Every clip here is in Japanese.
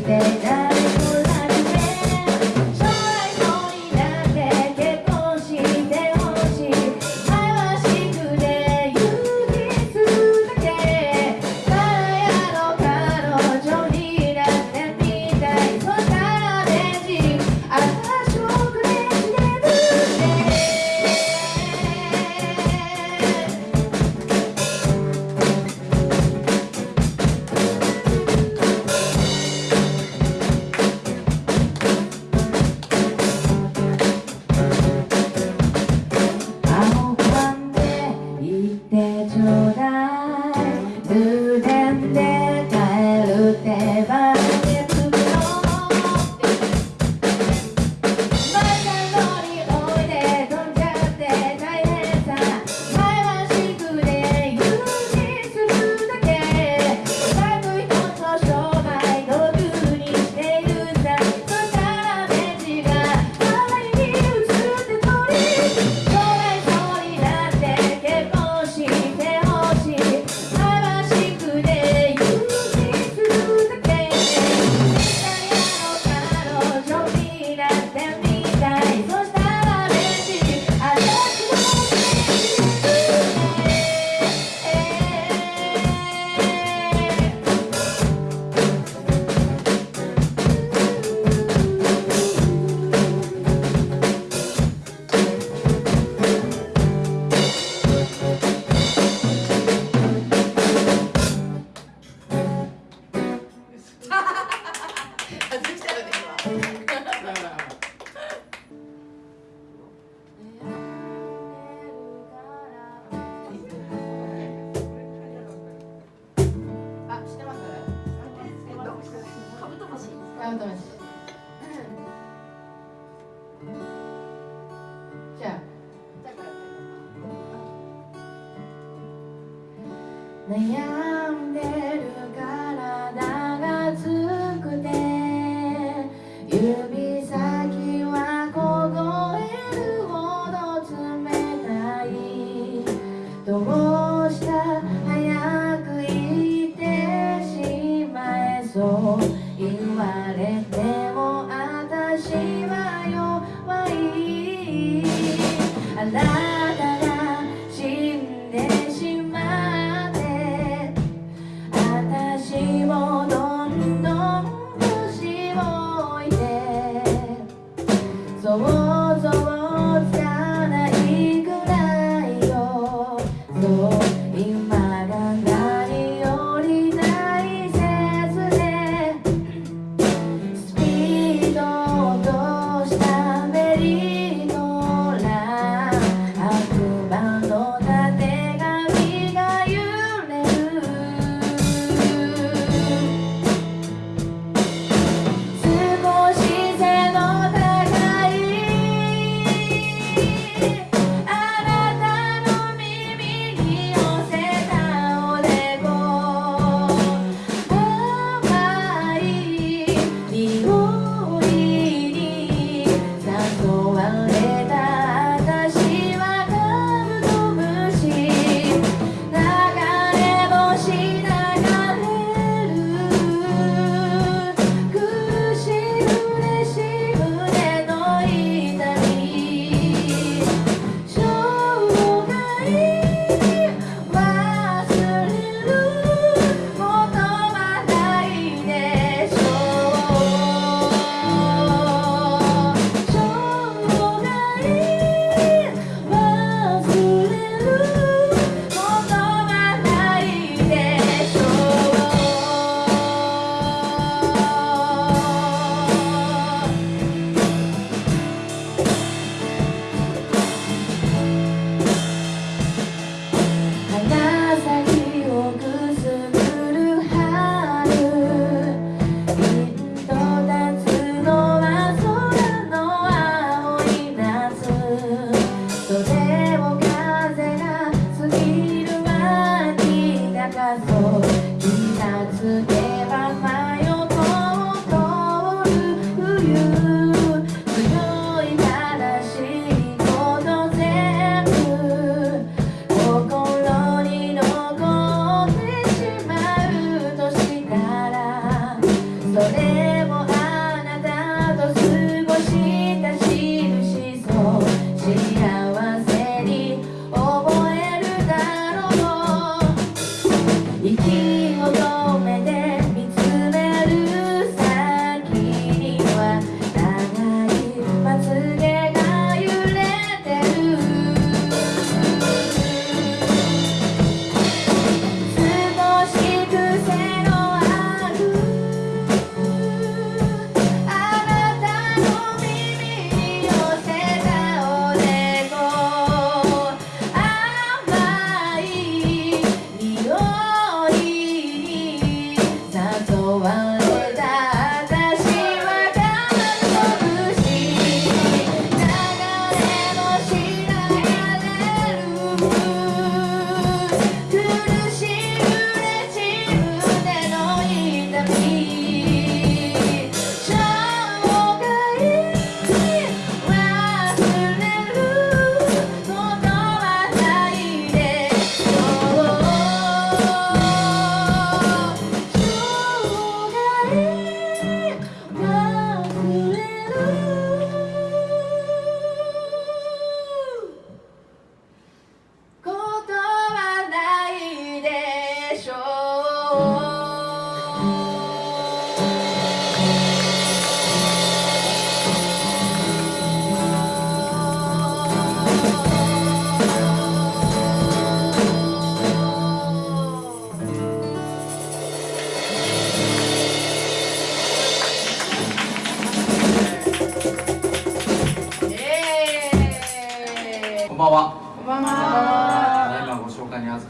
baby うと思いますじゃあ悩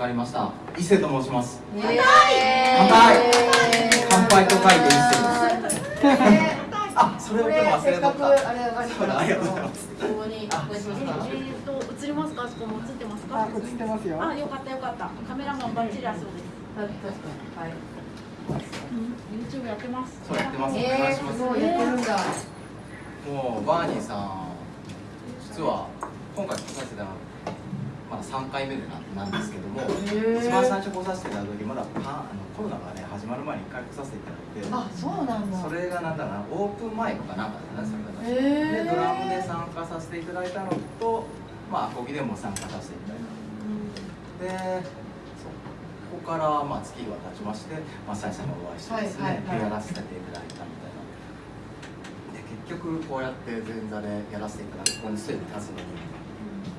かりました。伊勢と申します。乾杯。乾杯と書いて伊勢です。あ、それを忘れた。あありがとうございます。ここにまえ、っと、映りますか？あそこも映ってますか？映ってますよ。あ、よかったよかった。カメラマンバッチリあそうで。す確かにはい。YouTube やってます。そうやってます、お願いします。もうやってるんだ。もうバーニーさん実は今回来させてもらってまだ3回目でななんですけどもー。一番最初来させていただいた時まだパあのコロナがね始まる前に1回来させていただいて。あそうなんだ。それがなんだろうなオープンマイクかなんかだねそれがでドラムで参加させていただいたのとまあアコギでも参加させていただいたでそこからまあ月が経ちまして、まあ、さんにお会いしてですね、はいはいやらせていただいたみたいな。で結局こうやって前座でやらせていただいてここにステージに立つのに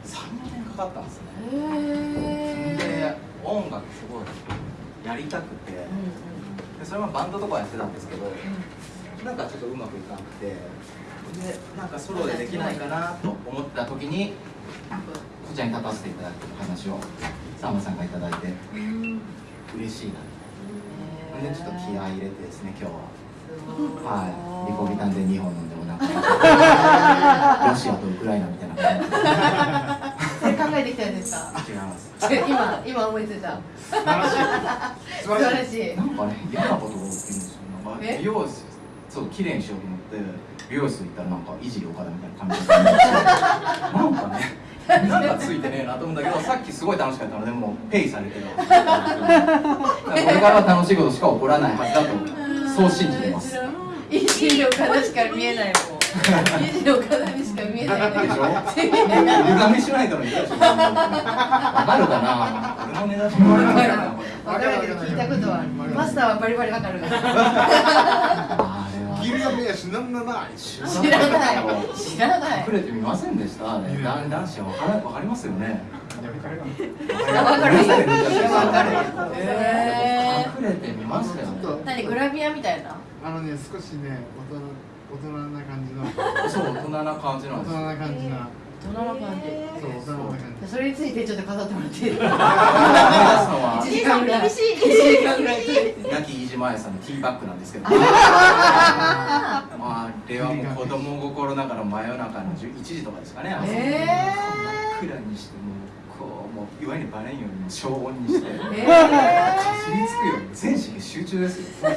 34年かかったんですね。へで音楽すごいやりたくて。でそれはバンドとかやってたんですけどなんかちょっとうまくいかなくて。でなんかソロでできないかなと思ってた時にこちらに立たせていただく話をサンバさんがいただいて。嬉しいなでちょっと気合い入れてですね今日は。はい。リコビタンで2本飲んでもなんかロシアとウクライナみたいな感それ考えてきたんですか？じ違います今今思いついた。素晴らしい。素晴らしい。なんかね嫌なことが起きるんですよ。なんかえ？美容室そう綺麗にしようと思って美容室行ったらなんかいじり岡田みたいな感じでなんかねなんかついてねえなと思うんだけど さっきすごい楽しかったのでもうペイされてるこれからは楽しいことしか起こらないはずだとそう信じてます。い。じり岡田しか見えないもんい。じり岡田にしか見えない。でしょ歪みしない。との言うでしょわかるかな俺の値段しかわかるかなこれわかるけど聞い。たことはマスターはバリバリわかるからあれは銀座目やしない。知らない。知らない。隠れてみませんでしたあれ男子はわからわかりますよねわかるわかるへへ隠れてみましたよね何グラビアみたい。なあのね少しね大人大人な感じの。そう大人な感じな大人んです。よな感じな大人の感じ。そう大人な感じ。それについてちょっと語ってもらっていい？思い出すのは1時間ぐらい。1時間ぐらい。亡き飯島愛さんのティーバッグなんですけど。まああれはもう子供心ながら真夜中の1時とかですかね。朝え真っ暗にしてももういわゆるバレんようにも消音にしてー、かえじりつくよ。うに全神経集中ですよ。土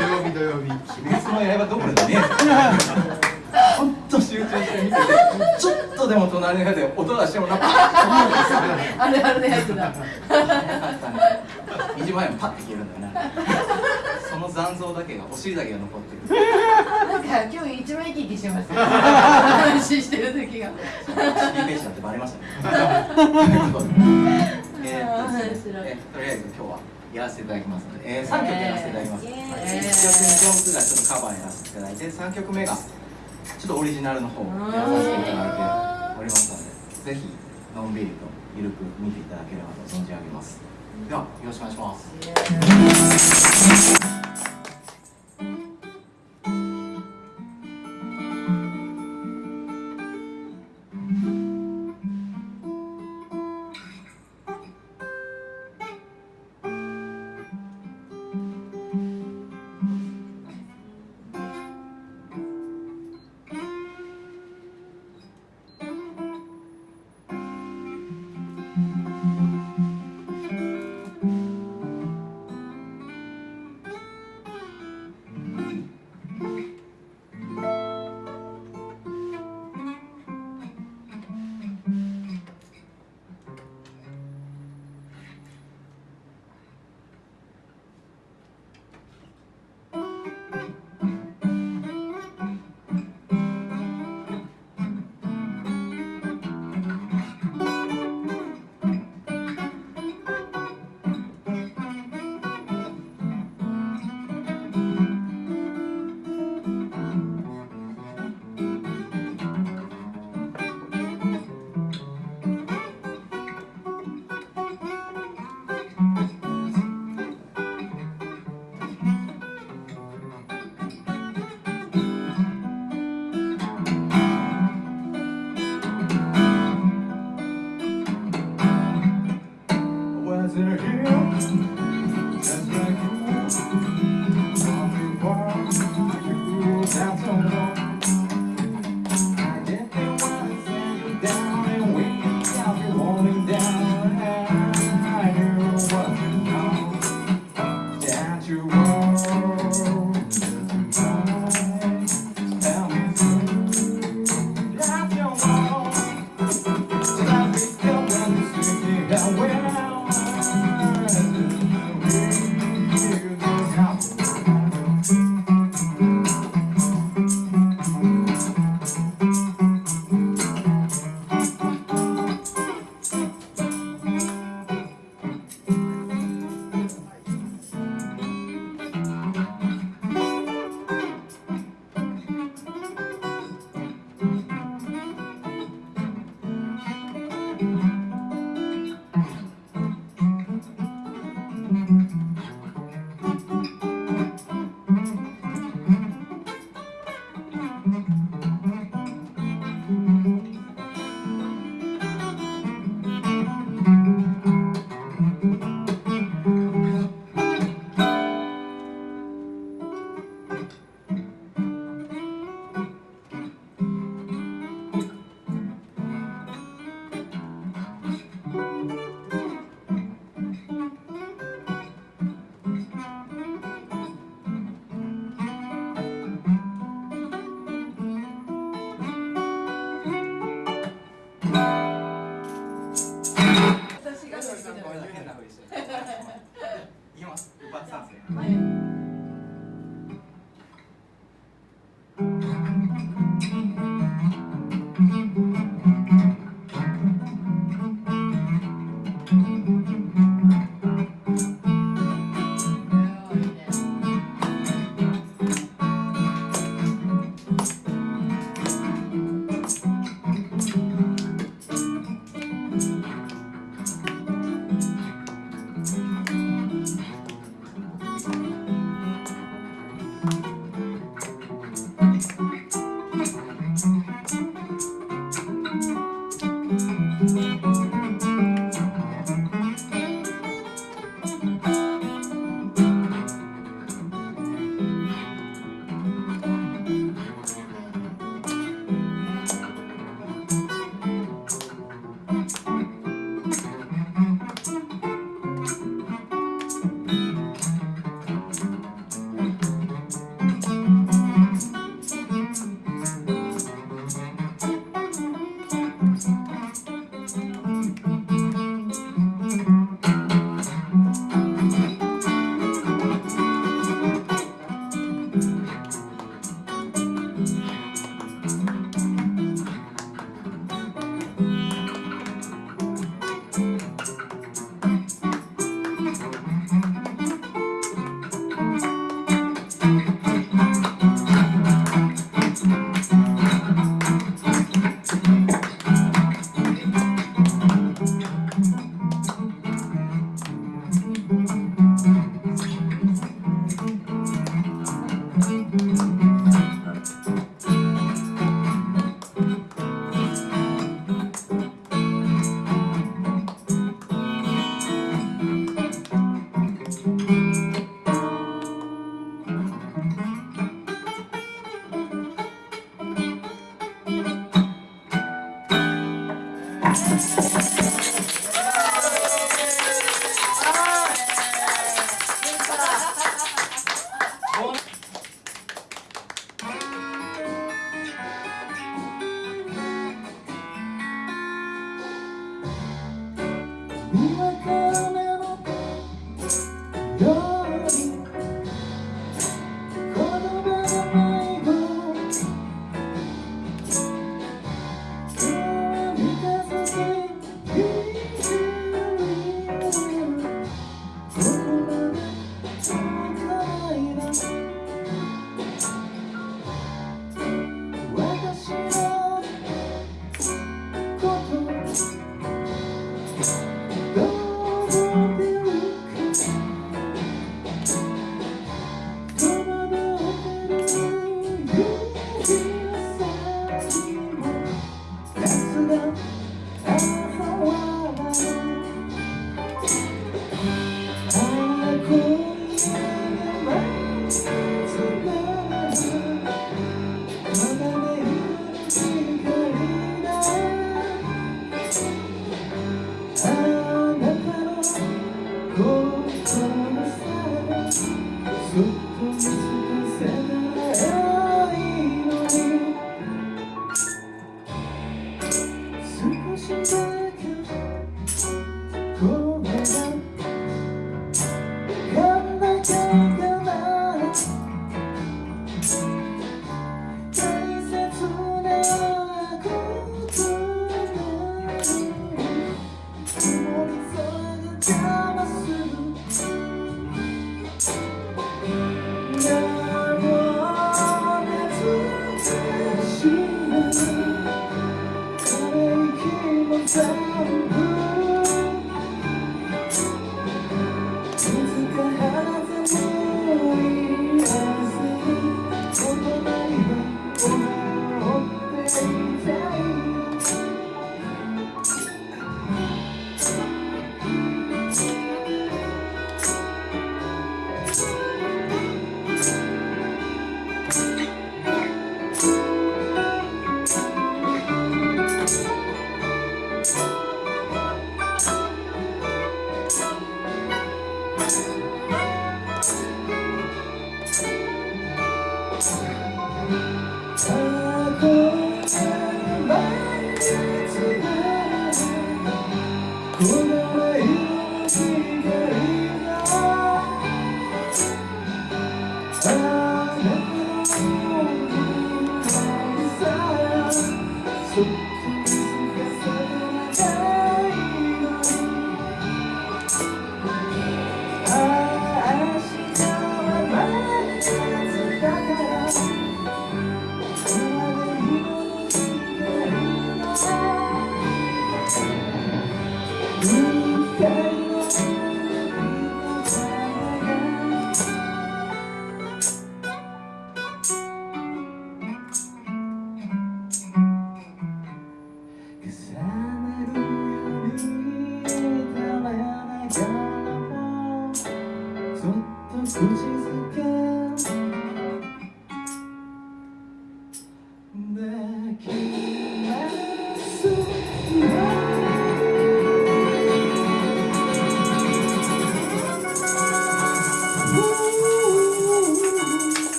曜日土曜日。鬼滅の刃どころじゃねえ。ほんと集中して見ててちょっとでも隣の部屋で音がしてもな。んかー、あるあるのやつだ。早かったね右前もパッて消えるんだよねその残像だけがお尻だけが残ってる今日一番生き生きしてますね 話してる時が。お尻ページだってバレましたねえとりあえず今日はやらせていただきますので、えー、3曲やらせていただきます、えー1曲2曲がちょっとカバーやらせていただいて3曲目がちょっとオリジナルの方をやらさせていただいておりますのでぜひのんびりとゆるく見ていただければと存じ上げます。ではよろしくお願いします「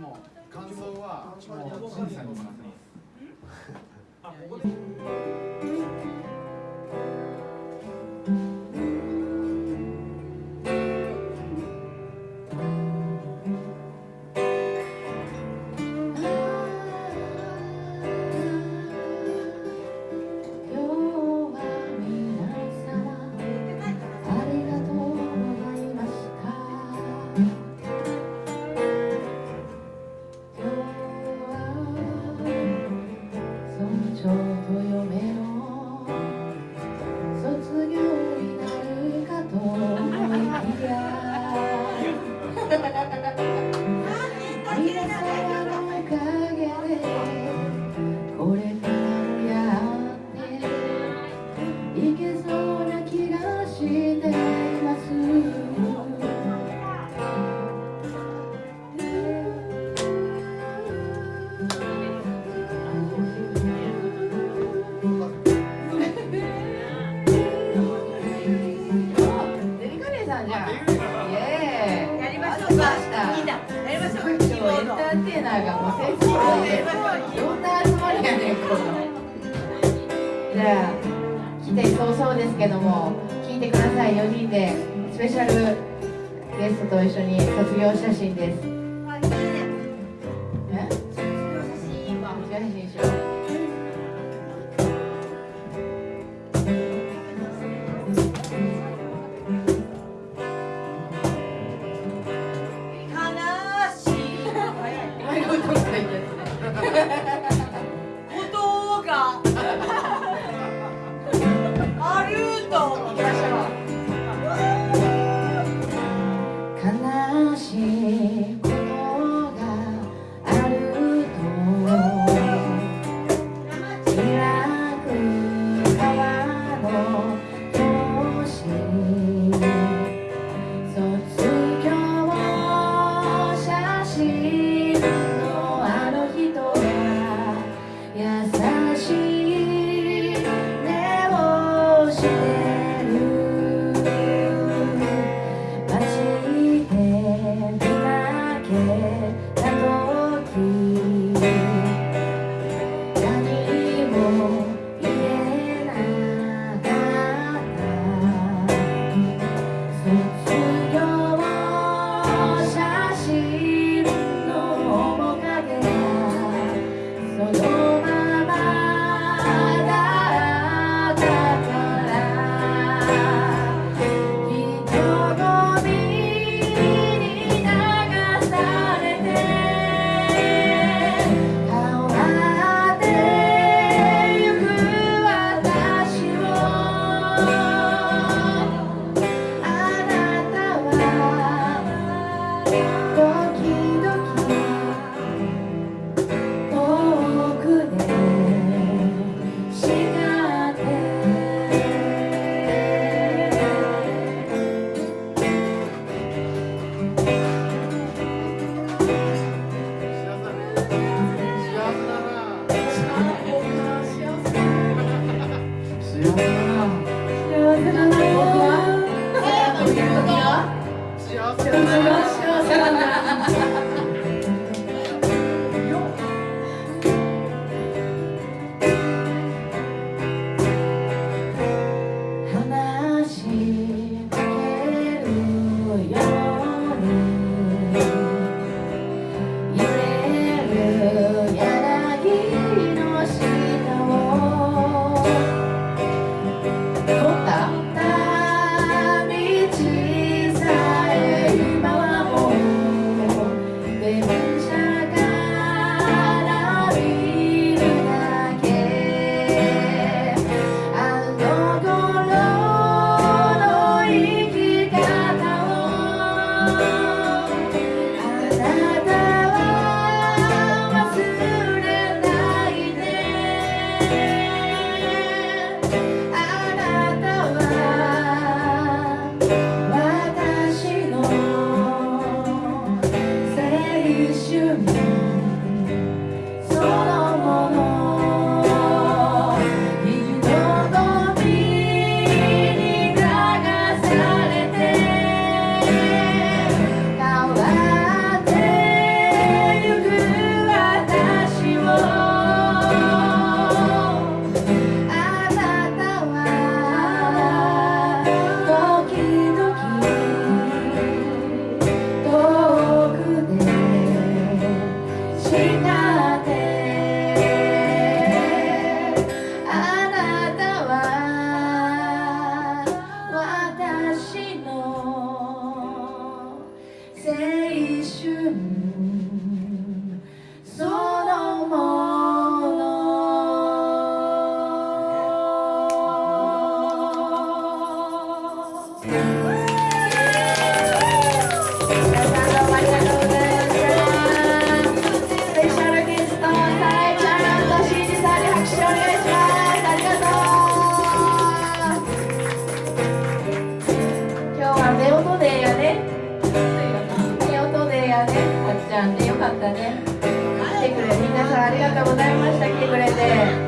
もう感想はもう審査にお任せします。一緒に卒業写真です。しくございました。来てくれて。